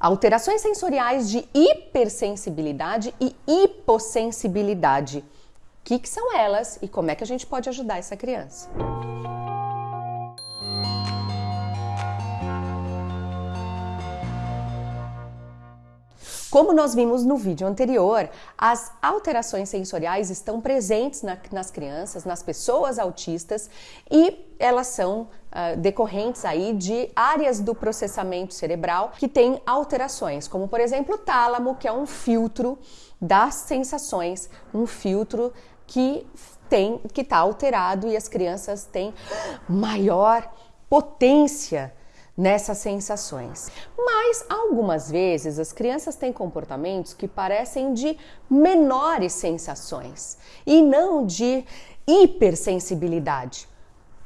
alterações sensoriais de hipersensibilidade e hipossensibilidade. O que, que são elas e como é que a gente pode ajudar essa criança? Como nós vimos no vídeo anterior, as alterações sensoriais estão presentes na, nas crianças, nas pessoas autistas e elas são uh, decorrentes aí de áreas do processamento cerebral que têm alterações, como por exemplo o tálamo, que é um filtro das sensações, um filtro que tem que está alterado e as crianças têm maior potência nessas sensações. Mas algumas vezes as crianças têm comportamentos que parecem de menores sensações e não de hipersensibilidade.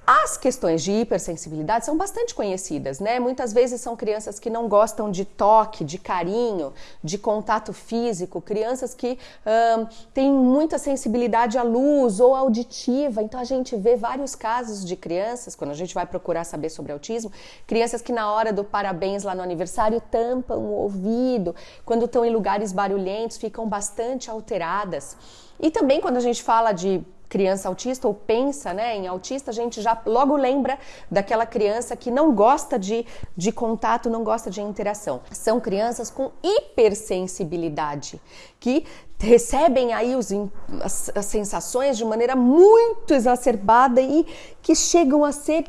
As questões de hipersensibilidade são bastante conhecidas, né? Muitas vezes são crianças que não gostam de toque, de carinho, de contato físico, crianças que hum, têm muita sensibilidade à luz ou auditiva. Então a gente vê vários casos de crianças, quando a gente vai procurar saber sobre autismo, crianças que na hora do parabéns lá no aniversário tampam o ouvido, quando estão em lugares barulhentos ficam bastante alteradas. E também quando a gente fala de criança autista ou pensa né, em autista, a gente já logo lembra daquela criança que não gosta de, de contato, não gosta de interação. São crianças com hipersensibilidade, que recebem aí os, as, as sensações de maneira muito exacerbada e que chegam a ser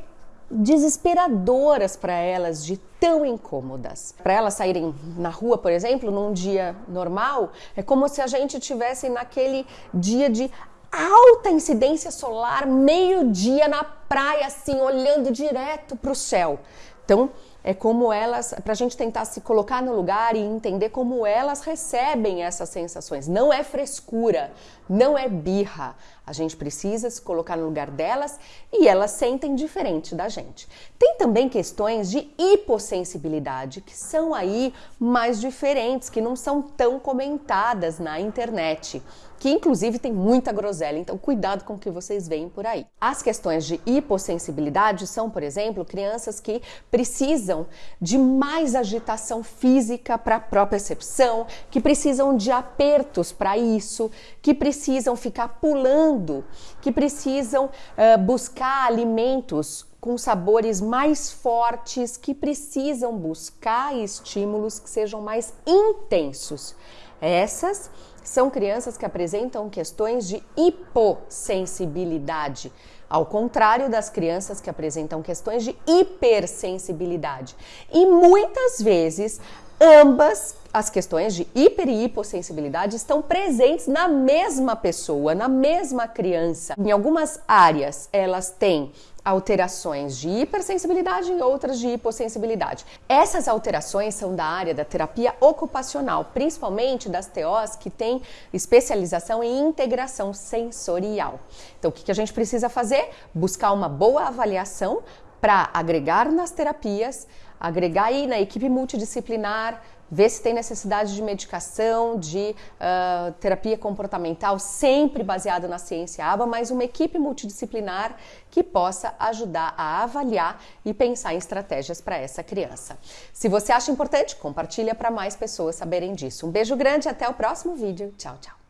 desesperadoras para elas, de tão incômodas. Para elas saírem na rua, por exemplo, num dia normal, é como se a gente tivesse naquele dia de alta incidência solar, meio-dia na praia, assim, olhando direto para o céu. Então, é como elas, para a gente tentar se colocar no lugar e entender como elas recebem essas sensações. Não é frescura, não é birra. A gente precisa se colocar no lugar delas e elas sentem diferente da gente. Tem também questões de hipossensibilidade, que são aí mais diferentes, que não são tão comentadas na internet que inclusive tem muita groselha, então cuidado com o que vocês veem por aí. As questões de hipossensibilidade são, por exemplo, crianças que precisam de mais agitação física para a percepção, que precisam de apertos para isso, que precisam ficar pulando, que precisam uh, buscar alimentos com sabores mais fortes, que precisam buscar estímulos que sejam mais intensos. Essas são crianças que apresentam questões de hipossensibilidade, ao contrário das crianças que apresentam questões de hipersensibilidade. E muitas vezes ambas as questões de hiper e hipossensibilidade estão presentes na mesma pessoa, na mesma criança. Em algumas áreas, elas têm alterações de hipersensibilidade e outras de hipossensibilidade. Essas alterações são da área da terapia ocupacional, principalmente das TOs que têm especialização em integração sensorial. Então, o que a gente precisa fazer? Buscar uma boa avaliação para agregar nas terapias, agregar aí na equipe multidisciplinar, ver se tem necessidade de medicação, de uh, terapia comportamental, sempre baseada na ciência ABA, mas uma equipe multidisciplinar que possa ajudar a avaliar e pensar em estratégias para essa criança. Se você acha importante, compartilha para mais pessoas saberem disso. Um beijo grande e até o próximo vídeo. Tchau, tchau.